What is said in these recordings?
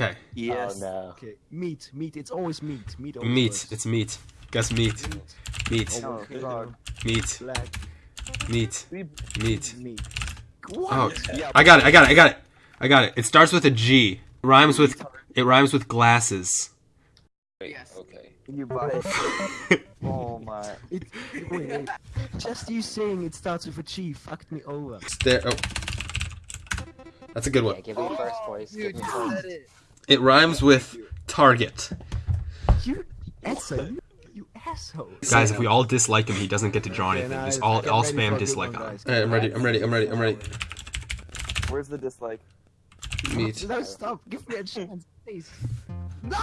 Okay. Yes. Oh no. Okay, meat, meat. It's always meat. Meat. always Meat. works. It's meat. Guess meat. Meat. Oh, God. Meat. Black Meat. We- Meat. meat. Oh, Yeah. I got it. I got it. I got it. I got it. It starts with a G. It rhymes with it rhymes with glasses. Wait, okay. You buy it. oh my. It, wait, wait. Just you saying it starts with a G fucked me over. It's there. Oh. That's a good Yeah, one. give me first voice. Give me first. It rhymes with target. You asshole. You, you asshole. Guys, if we all dislike him, he doesn't get to draw anything. Just all all ready for a spam dislike on. guys. Alright, I'm ready. I'm ready. I'm ready. I'm ready. Where's the dislike? Meat. No, stop. Give me a chance, please. No!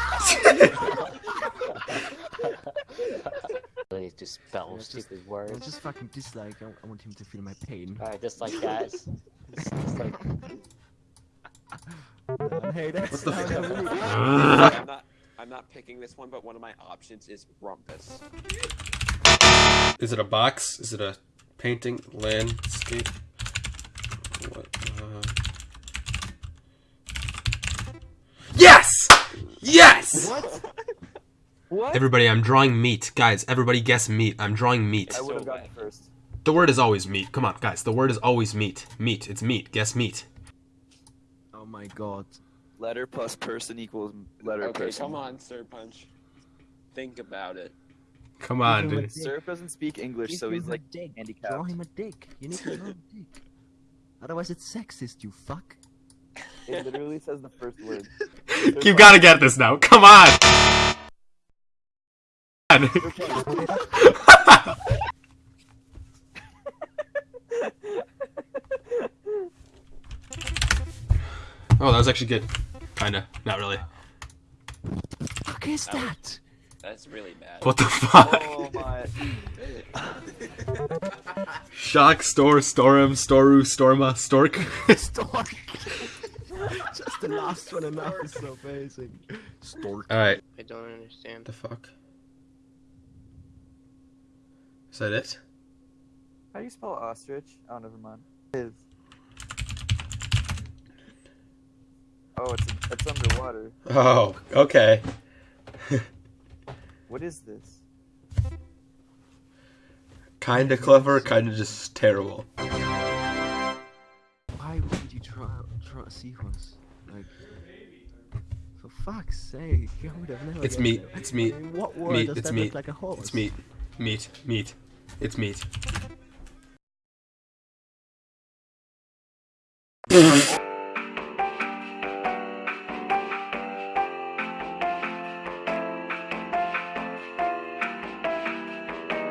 Really just spell Yeah, just- stupid I words. just fucking dislike. I, I want him to feel my pain. Alright, just like that. Just, just like Man, hey, that's What the no, f- I'm not. I'm not picking this one, but one of my options is rumpus. Is it a box? Is it a painting? Landscape? What? Uh... Yes! Yes! What? What? Everybody, I'm drawing meat. Guys, everybody guess meat. I'm drawing meat. I would have So gotten first. The word is always meat. Come on, guys. The word is always meat. Meat. It's meat. Guess meat. Oh my god. Letter plus person equals letter Okay, person. come on, Sir Punch. Think about it. Come on, Give dude. dick. Surf doesn't speak English, Give so he's like dick. handicapped. Draw him a dick. You need to draw him a dick. Otherwise, it's sexist. You fuck. It literally says the first word. You've gotta get this now. Come on. oh, that was actually good. Kinda. Not really. Fuck is That was- that? That's really bad. What the fuck? Oh my. Shock, store, storm, storu, storma, stork. Stork. Just the last one enough is so amazing. Stork. Alright. I don't understand. The fuck? Is that it? How do you spell ostrich? Oh, never mind. It is. Oh, it's underwater. Oh, okay. What is this? Kinda clever, kinda just terrible. Why would you draw draw a seahorse? Like, for fuck's sake, I would have never. It's meat, it's meat, I mean, what word meat, does it's that meat, look like a horse? It's meat. Meat. Meat. It's meat.